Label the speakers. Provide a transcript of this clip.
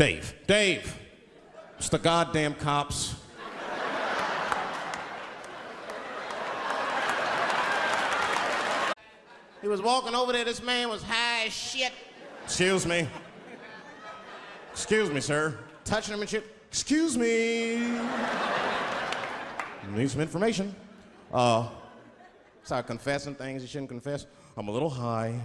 Speaker 1: Dave, Dave, it's the goddamn cops. He was walking over there. This man was high as shit. Excuse me. Excuse me, sir. Touching him and shit. Excuse me. Need some information. Uh, start confessing things you shouldn't confess. I'm a little high.